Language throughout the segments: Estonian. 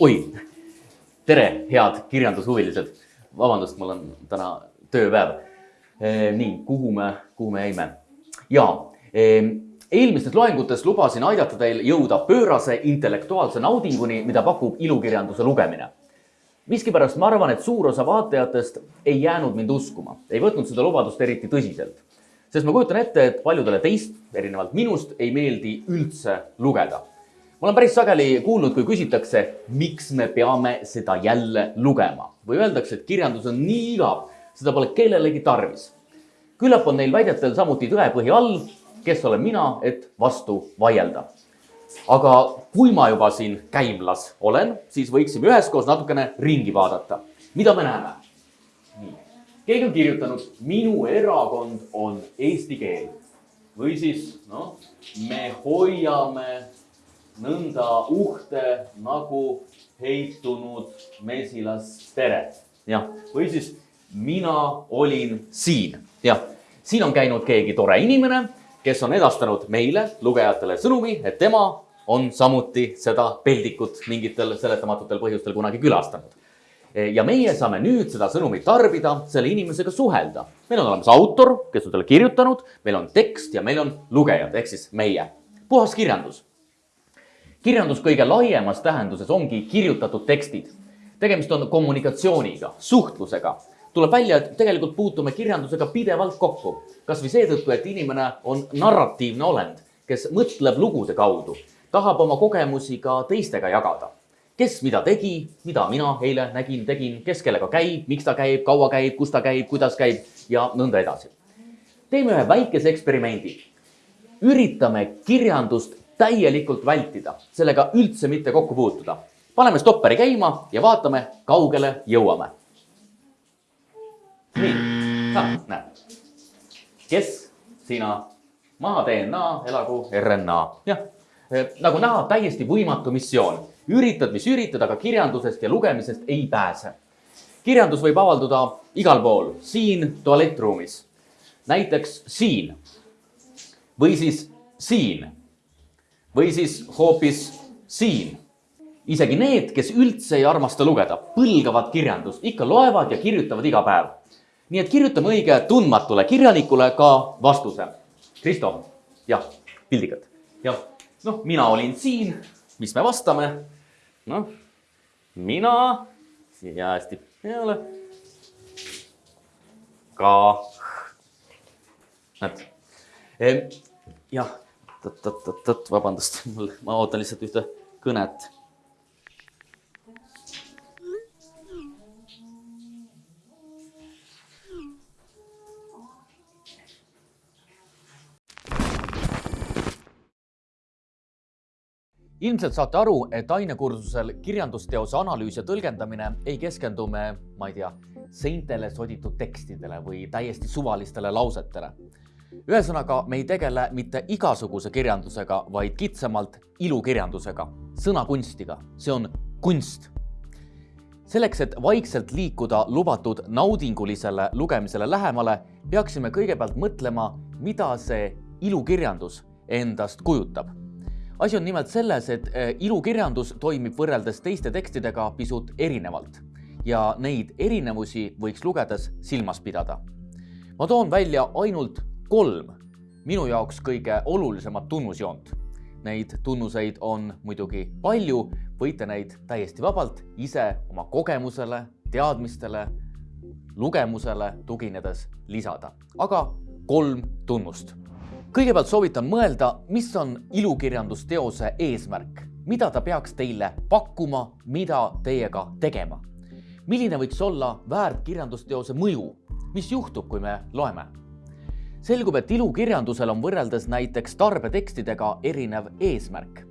oi, tere, head kirjandushuvilised. vabandust, mul on täna tööpäev. nii, kuhu me, kuhu me jäime? ja eelmistes loengutes lubasin aidata teil jõuda pöörase intellektuaalse naudinguni, mida pakub ilukirjanduse lugemine. miskipärast ma arvan, et suur osa vaatajatest ei jäänud mind uskuma, ei võtnud seda lubadust eriti tõsiselt. sest ma kujutan ette, et paljudele teist, erinevalt minust, ei meeldi üldse lugeda ma olen päris sageli kuulnud, kui küsitakse, miks me peame seda jälle lugema või öeldakse, et kirjandus on nii igav, seda pole kellelegi tarvis. küllap on neil väidetel samuti tõepõhi all, kes olen mina, et vastu vaielda. aga kui ma juba siin käimlas olen, siis võiksime üheskoos natukene ringi vaadata. mida me näeme? nii, keegi on kirjutanud, minu erakond on eesti keel või siis noh, me hoiame nõnda uhte nagu heitunud mesilastere. jah, või siis mina olin siin. jah, siin on käinud keegi tore inimene, kes on edastanud meile, lugejatele sõnumi, et tema on samuti seda peldikut mingitel seletamatutel põhjustel kunagi külastanud. ja meie saame nüüd seda sõnumit tarbida, selle inimesega suhelda. meil on olemas autor, kes on talle kirjutanud, meil on tekst ja meil on lugejad ehk siis meie. puhas kirjandus kirjandus kõige laiemas tähenduses ongi kirjutatud tekstid. tegemist on kommunikatsiooniga, suhtlusega. tuleb välja, et tegelikult puutume kirjandusega pidevalt kokku. kasvõi seetõttu, et inimene on narratiivne olend, kes mõtleb lugude kaudu, tahab oma kogemusi ka teistega jagada. kes mida tegi, mida mina eile nägin, tegin, kes kellega käib, miks ta käib, kaua käib, kus ta käib, kuidas käib ja nõnda edasi. teeme ühe väikese eksperimendi. üritame kirjandust täielikult vältida, sellega üldse mitte kokku puutuda. paneme stopperi käima ja vaatame, kaugele jõuame. nii ah,, näed. kes, sina, maha DNA, elagu RNA, jah. nagu näha, täiesti võimatu missioon. üritad, mis üritad, aga kirjandusest ja lugemisest ei pääse. kirjandus võib avalduda igal pool, siin tualettruumis, näiteks siin või siis siin või siis hoopis siin. isegi need, kes üldse ei armasta lugeda, põlgavad kirjandust, ikka loevad ja kirjutavad iga päev. nii et kirjutame õige tundmatule kirjanikule ka vastuse. Kristo, jah, pildikad, jah, noh, mina olin siin, mis me vastame? noh, mina, siia hästi peale. ka, näed, jah oot-oot-oot-oot, vabandust, mul, ma ootan lihtsalt ühte kõnet. ilmselt saate aru, et ainekursusel kirjandusteose analüüs ja tõlgendamine ei keskendu me, ma ei tea, seintele soditud tekstidele või täiesti suvalistele lausetele ühesõnaga, me ei tegele mitte igasuguse kirjandusega, vaid kitsamalt ilukirjandusega, sõnakunstiga, see on kunst. selleks, et vaikselt liikuda lubatud naudingulisele lugemisele lähemale, peaksime kõigepealt mõtlema, mida see ilukirjandus endast kujutab. asi on nimelt selles, et eh, ilukirjandus toimib võrreldes teiste tekstidega pisut erinevalt ja neid erinevusi võiks lugedes silmas pidada. ma toon välja ainult kolm minu jaoks kõige olulisemat tunnusjoont. Neid tunnuseid on muidugi palju, võite neid täiesti vabalt ise oma kogemusele, teadmistele, lugemusele tuginedes lisada, aga kolm tunnust. kõigepealt soovitan mõelda, mis on ilukirjandusteose eesmärk, mida ta peaks teile pakkuma, mida teiega tegema. milline võiks olla väärtkirjandusteose mõju, mis juhtub, kui me loeme selgub, et ilukirjandusel on võrreldes näiteks tarbetekstidega erinev eesmärk.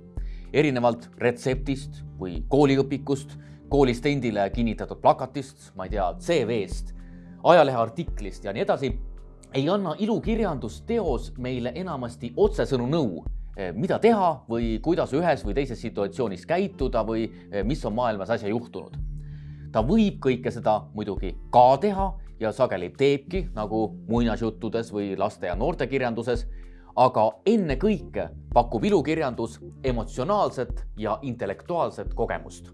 erinevalt retseptist või kooliõpikust, koolist endile kinnitatud plakatist, ma ei tea, CV-st, ajaleheartiklist ja nii edasi, ei anna ilukirjandusteos meile enamasti otsesõnu nõu, eh, mida teha või kuidas ühes või teises situatsioonis käituda või eh, mis on maailmas äsja juhtunud. ta võib kõike seda muidugi ka teha ja sageli teebki, nagu muinasjuttudes või laste ja noortekirjanduses, aga ennekõike pakub ilukirjandus emotsionaalset ja intellektuaalset kogemust.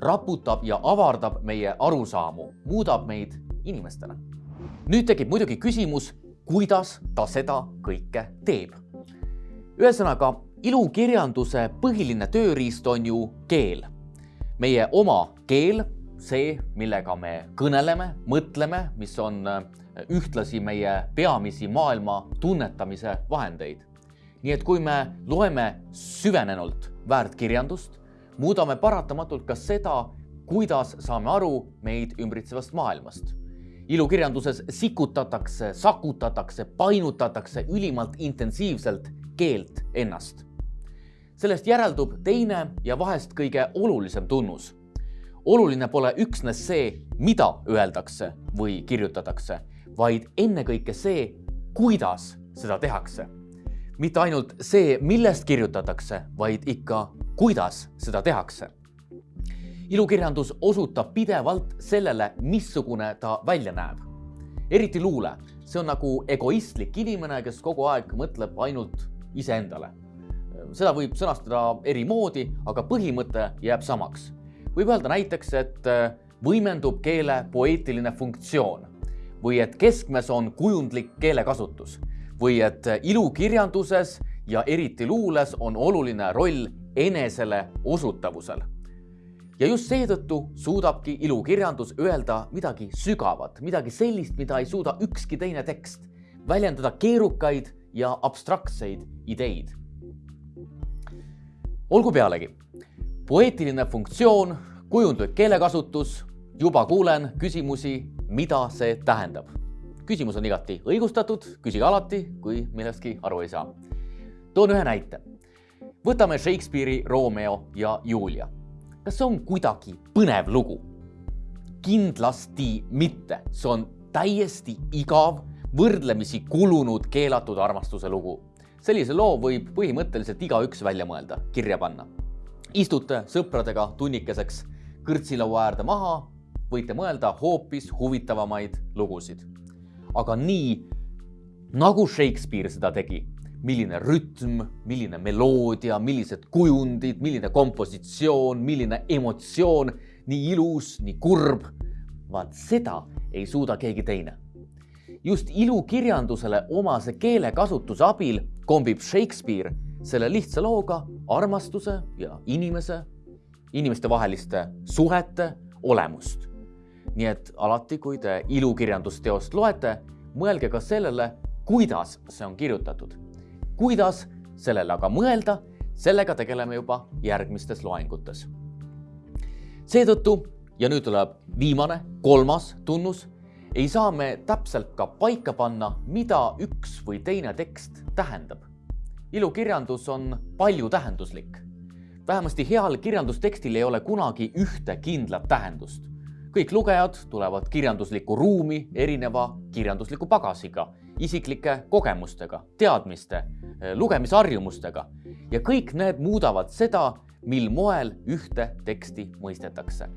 raputab ja avardab meie arusaamu, muudab meid inimestena. nüüd tekib muidugi küsimus, kuidas ta seda kõike teeb. ühesõnaga, ilukirjanduse põhiline tööriist on ju keel. meie oma keel, see, millega me kõneleme, mõtleme, mis on äh, ühtlasi meie peamisi maailma tunnetamise vahendeid. nii et kui me loeme süvenenult väärtkirjandust, muudame paratamatult ka seda, kuidas saame aru meid ümbritsevast maailmast ilukirjanduses sikutatakse, sakutatakse, painutatakse ülimalt intensiivselt keelt ennast. sellest järeldub teine ja vahest kõige olulisem tunnus. Oluline pole üksnes see, mida öeldakse või kirjutatakse, vaid ennekõike see, kuidas seda tehakse. mitte ainult see, millest kirjutatakse, vaid ikka, kuidas seda tehakse ilukirjandus osutab pidevalt sellele, missugune ta välja näeb. eriti luule, see on nagu egoistlik inimene, kes kogu aeg mõtleb ainult iseendale. seda võib sõnastada eri moodi, aga põhimõte jääb samaks. Võib öelda näiteks, et äh, võimendub keele poeetiline funktsioon või et keskmes on kujundlik keelekasutus või et ilukirjanduses ja eriti luules on oluline roll enesele osutavusel ja just seetõttu suudabki ilukirjandus öelda midagi sügavat, midagi sellist, mida ei suuda ükski teine tekst, väljendada keerukaid ja abstraktseid ideid. olgu pealegi, poeetiline funktsioon, kujundlik keelekasutus, juba kuulen küsimusi, mida see tähendab. küsimus on igati õigustatud, küsige alati, kui millestki aru ei saa. toon ühe näite. võtame Shakespeare'i Romeo ja Julia kas see on kuidagi põnev lugu? kindlasti mitte, see on täiesti igav, võrdlemisi kulunud keelatud armastuse lugu. sellise loo võib põhimõtteliselt igaüks välja mõelda, kirja panna. Istute sõpradega tunnikeseks kõrtsilaua äärde maha, võite mõelda hoopis huvitavamaid lugusid. aga nii nagu Shakespeare seda tegi milline rütm, milline meloodia, millised kujundid, milline kompositsioon, milline emotsioon, nii ilus, nii kurb. vaat seda ei suuda keegi teine. just ilukirjandusele omase keelekasutuse abil kombib Shakespeare selle lihtsa looga armastuse ja inimese, inimestevaheliste suhete olemust. nii et alati, kui te ilukirjandusteost loete, mõelge ka sellele, kuidas see on kirjutatud kuidas sellele aga mõelda, sellega tegeleme juba järgmistes loengutes. seetõttu ja nüüd tuleb viimane, kolmas tunnus, ei saa me täpselt ka paika panna, mida üks või teine tekst tähendab. Ilukirjandus on paljutähenduslik. vähemasti heal kirjandustekstil ei ole kunagi ühte kindlat tähendust. kõik lugejad tulevad kirjanduslikku ruumi erineva kirjandusliku pagasiga isiklike kogemustega, teadmiste, eh, lugemisharjumustega ja kõik need muudavad seda, mil moel ühte teksti mõistetakse.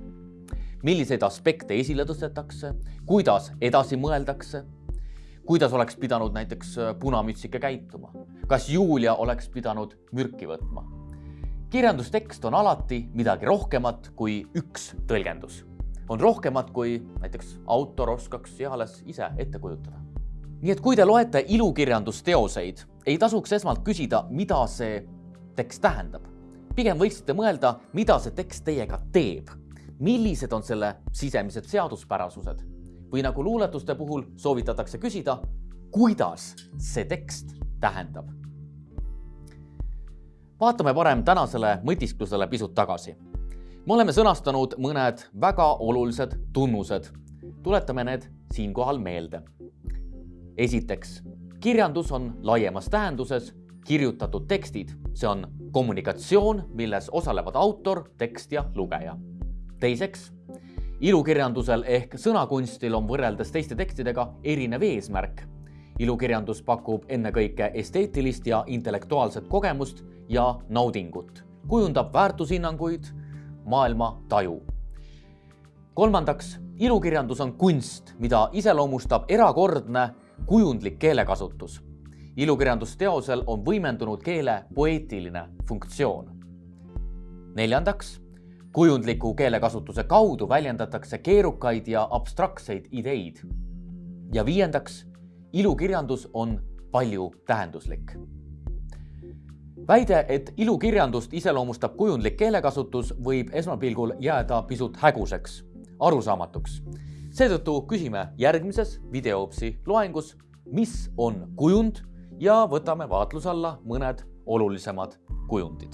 milliseid aspekte esile tõstetakse, kuidas edasi mõeldakse, kuidas oleks pidanud näiteks eh, punamütsike käituma, kas Julia oleks pidanud mürki võtma. kirjandustekst on alati midagi rohkemat kui üks tõlgendus. on rohkemat, kui näiteks autor oskaks eales ise ette kujutada nii et kui te loete ilukirjandusteoseid, ei tasuks esmalt küsida, mida see tekst tähendab. pigem võiksite mõelda, mida see tekst teiega teeb, millised on selle sisemised seaduspärasused või nagu luuletuste puhul soovitatakse küsida, kuidas see tekst tähendab. vaatame parem tänasele mõtisklusele pisut tagasi. me oleme sõnastanud mõned väga olulised tunnused. tuletame need siinkohal meelde esiteks, kirjandus on laiemas tähenduses kirjutatud tekstid, see on kommunikatsioon, milles osalevad autor, tekst ja lugeja. teiseks, ilukirjandusel ehk sõnakunstil on võrreldes teiste tekstidega erinev eesmärk. Ilukirjandus pakub ennekõike esteetilist ja intellektuaalset kogemust ja naudingut, kujundab väärtushinnanguid, maailma taju. kolmandaks, ilukirjandus on kunst, mida iseloomustab erakordne kujundlik keelekasutus. ilukirjandusteosel on võimendunud keele poeetiline funktsioon. neljandaks, kujundliku keelekasutuse kaudu väljendatakse keerukaid ja abstraktseid ideid. ja viiendaks, ilukirjandus on paljutähenduslik. väide, et ilukirjandust iseloomustab kujundlik keelekasutus, võib esmapilgul jääda pisut häguseks, arusaamatuks. seetõttu küsime järgmises videoopsi loengus, mis on kujund ja võtame vaatluse alla mõned olulisemad kujundid.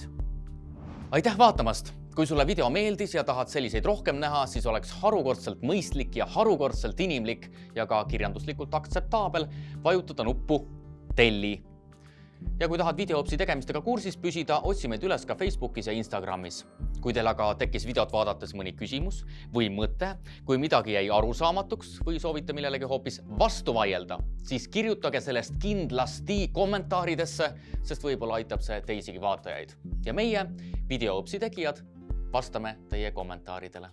aitäh vaatamast kui sulle video meeldis ja tahad selliseid rohkem näha, siis oleks harukordselt mõistlik ja harukordselt inimlik ja ka kirjanduslikult aktseptaabel vajutada nuppu telli. ja kui tahad videoopsi tegemistega kursis püsida, otsi meid üles ka Facebookis ja Instagramis. kui teil aga tekkis videot vaadates mõni küsimus või mõte, kui midagi jäi arusaamatuks või soovite millelegi hoopis vastu vaielda, siis kirjutage sellest kindlasti kommentaaridesse, sest võib-olla aitab see teisigi vaatajaid. ja meie, videoopsi tegijad vastame teie kommentaaridele